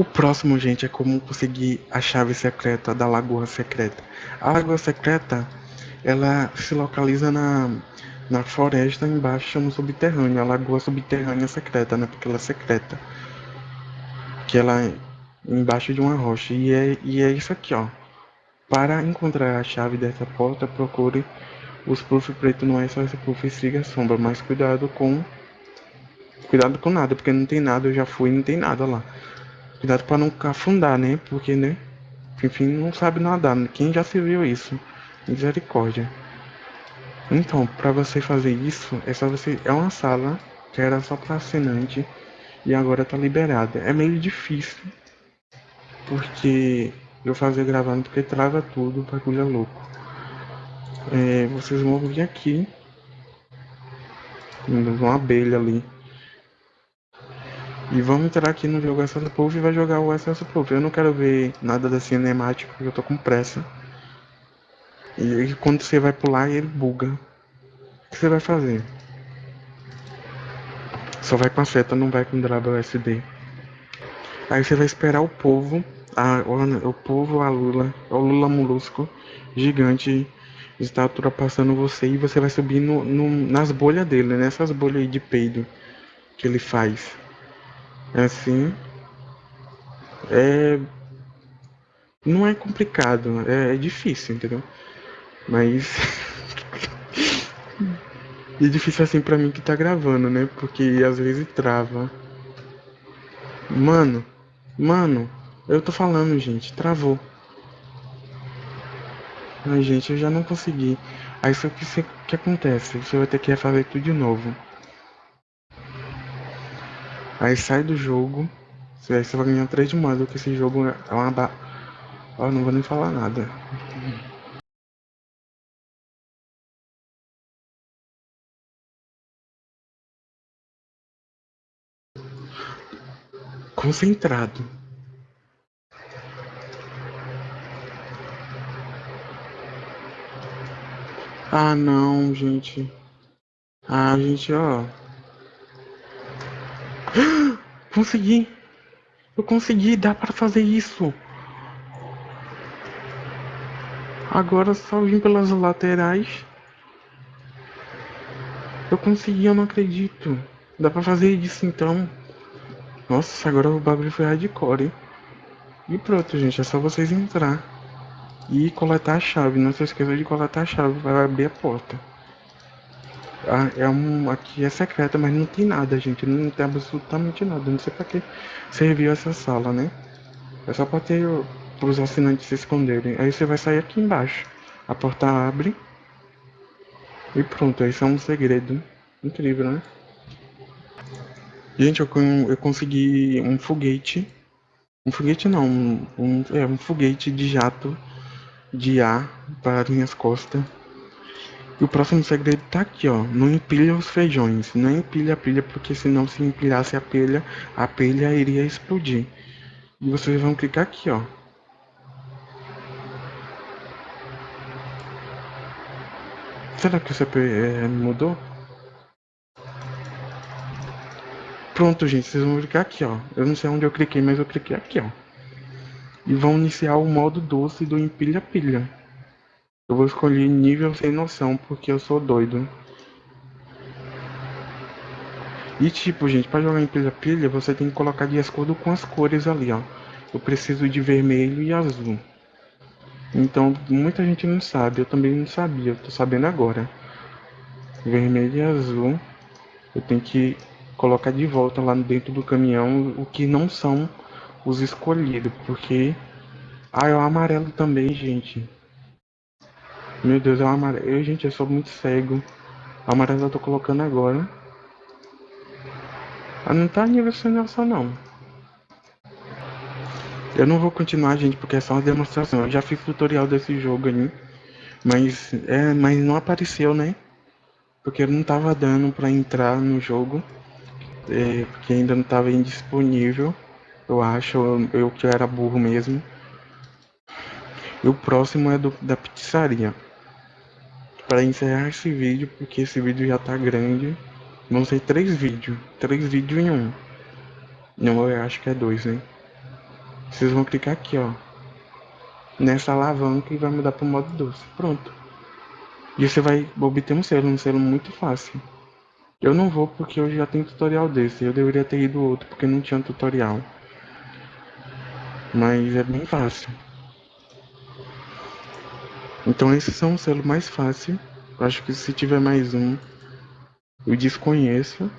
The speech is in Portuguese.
O próximo, gente, é como conseguir a chave secreta da Lagoa Secreta. A Lagoa Secreta, ela se localiza na, na floresta embaixo no subterrâneo, a Lagoa Subterrânea Secreta, né? Porque ela é secreta. Que ela é embaixo de uma rocha. E é, e é isso aqui, ó. Para encontrar a chave dessa porta, procure os puff preto não é só esse puff estriga sombra, mas cuidado com cuidado com nada, porque não tem nada, eu já fui, não tem nada lá. Cuidado para não afundar, né? Porque, né? Enfim, não sabe nadar. Quem já se viu isso? Misericórdia. Então, para você fazer isso, é só você. É uma sala que era só para assinante e agora tá liberada. É meio difícil, porque eu fazia gravando porque trava tudo, bagulho é louco. É, vocês vão vir aqui, uma abelha ali. E vamos entrar aqui no jogo Essence Proof e vai jogar o Essence Proof. Eu não quero ver nada da cinemática porque eu tô com pressa. E quando você vai pular ele buga. O que você vai fazer? Só vai com a seta, não vai com o SD. Aí você vai esperar o povo, a, o, o povo, a Lula, o Lula molusco, gigante, está ultrapassando você e você vai subir no, no, nas bolhas dele, nessas bolhas aí de peido que ele faz. Assim, é não é complicado, é, é difícil, entendeu? Mas é difícil assim pra mim que tá gravando, né? Porque às vezes trava. Mano, mano, eu tô falando, gente, travou. Ai, gente, eu já não consegui. Aí só que o que acontece? Você vai ter que refazer tudo de novo. Aí sai do jogo. Aí você vai ganhar 3 de modo, porque esse jogo é uma ba... Ó, não vou nem falar nada. Concentrado. Ah, não, gente. Ah, gente, ó. Consegui! Eu consegui, dá para fazer isso! Agora só vim pelas laterais. Eu consegui, eu não acredito. Dá pra fazer isso então. Nossa, agora o bagulho foi hardcore. E pronto, gente. É só vocês entrar. E coletar a chave. Não se esqueça de coletar a chave para abrir a porta. É um, aqui é secreta, mas não tem nada, gente. Não tem absolutamente nada. Não sei pra que serviu essa sala, né? É só pra ter os assinantes se esconderem. Aí você vai sair aqui embaixo. A porta abre. E pronto, esse é um segredo. Incrível, né? Gente, eu, eu consegui um foguete. Um foguete não, um, um, é, um foguete de jato de ar para minhas costas. E o próximo segredo tá aqui, ó. Não empilha os feijões. Não empilha a pilha, porque senão se empilhasse a pilha, a pilha iria explodir. E vocês vão clicar aqui, ó. Será que o CP mudou? Pronto, gente. Vocês vão clicar aqui, ó. Eu não sei onde eu cliquei, mas eu cliquei aqui, ó. E vão iniciar o modo doce do empilha-pilha. Eu vou escolher nível sem noção, porque eu sou doido. E tipo, gente, para jogar em pilha-pilha, você tem que colocar de acordo com as cores ali, ó. Eu preciso de vermelho e azul. Então, muita gente não sabe, eu também não sabia, eu tô sabendo agora. Vermelho e azul. Eu tenho que colocar de volta lá dentro do caminhão o que não são os escolhidos, porque... Ah, é o amarelo também, gente. Meu Deus, é o amarelo. Gente, eu sou muito cego. O amarelo eu tô colocando agora. Ah, não tá nível noção, não. Eu não vou continuar, gente, porque é só uma demonstração. Eu já fiz tutorial desse jogo aí. Mas, é, mas não apareceu, né? Porque não tava dando pra entrar no jogo. É, porque ainda não tava indisponível. Eu acho, eu, eu que era burro mesmo. E o próximo é do, da pizzaria para encerrar esse vídeo, porque esse vídeo já tá grande. Vão ser três vídeos, três vídeos em um. Não, eu acho que é dois, né? Vocês vão clicar aqui, ó. Nessa alavanca e vai mudar para o modo doce. Pronto. E você vai obter um selo, um selo muito fácil. Eu não vou porque eu já tenho tutorial desse. Eu deveria ter ido outro porque não tinha tutorial. Mas é bem fácil. Então esses são os selos mais fáceis. Acho que se tiver mais um, eu desconheço.